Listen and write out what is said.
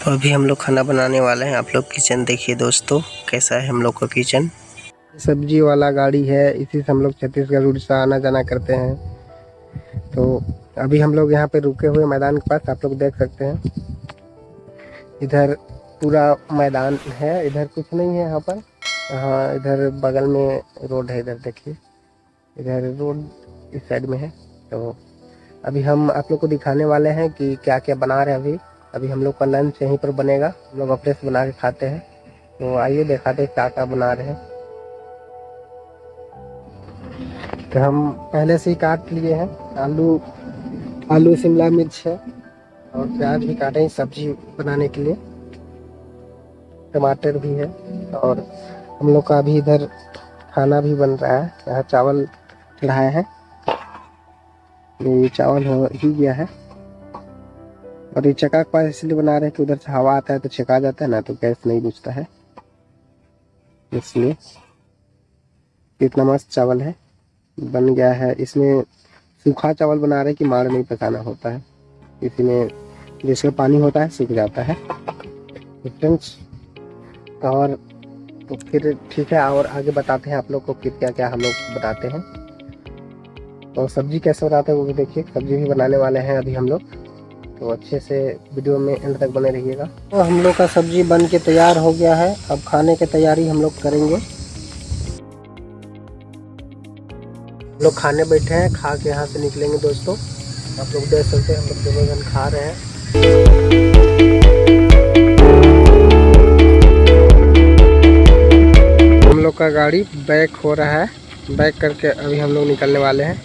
तो अभी हम लोग खाना बनाने वाले हैं। आप लोग किचन देखिए दोस्तों, कैसा है हम लोग का किचन? सब्ज़ी वाला गाड़ी है, इसी से हम लोग छत्तीसगढ़, उड़ीसा आना जाना करते हैं। तो अभी हम लोग यहाँ पे रुके हुए मैदान के पास, आप लोग देख सकते हैं। इधर पूरा मैदान है, इधर कुछ नहीं है यहाँ पर। हाँ इधर बगल में रोड है, इधर देखिए। इधर रोड इस साइड में है तो अभी हम आप लोग को दिखाने वाले हैं कि क्या क्या बना रहे हैं अभी। अभी हम लोग का लंच यहीं पर बनेगा। हम लोग अपने से बना के खाते हैं। तो आइए दिखाते हैं क्या क्या बना रहे हैं। तो हम पहले से ही काट लिए हैं। आलू आलू, शिमला मिर्च है। और प्याज भी काटे हैं सब्ज़ी बनाने के लिए। टमाटर भी है। और हम लोग का अभी इधर खाना भी बन रहा है। यहाँ चावल चढ़ाया है। ये चावल हो ही गया है। और ये चक्का के पास इसलिए बना रहे हैं कि उधर से हवा आता है तो छका जाता है, ना तो गैस नहीं बुझता है। इसलिए इतना मस्त चावल है, बन गया है। इसमें सूखा चावल बना रहे कि मार नहीं पकाना होता है। इसी में जिसमें पानी होता है, सूख जाता है। फ्रेंड्स, और तो फिर ठीक है, और आगे बताते हैं आप लोग को कि क्या क्या हम लोग बताते हैं। और सब्ज़ी कैसे बनाते हैं वो भी देखिए, सब्ज़ी भी बनाने वाले हैं अभी हम लोग। तो अच्छे से वीडियो में एंड तक बने रहिएगा। तो हम लोग का सब्ज़ी बन के तैयार हो गया है। अब खाने की तैयारी हम लोग करेंगे। लोग खाने बैठे हैं, खा के यहाँ से निकलेंगे दोस्तों। आप लोग देख सकते हैं, हम लोग दोनों जन खा रहे हैं। हम लोग का गाड़ी बैक हो रहा है। बैक करके अभी हम लोग निकलने वाले हैं।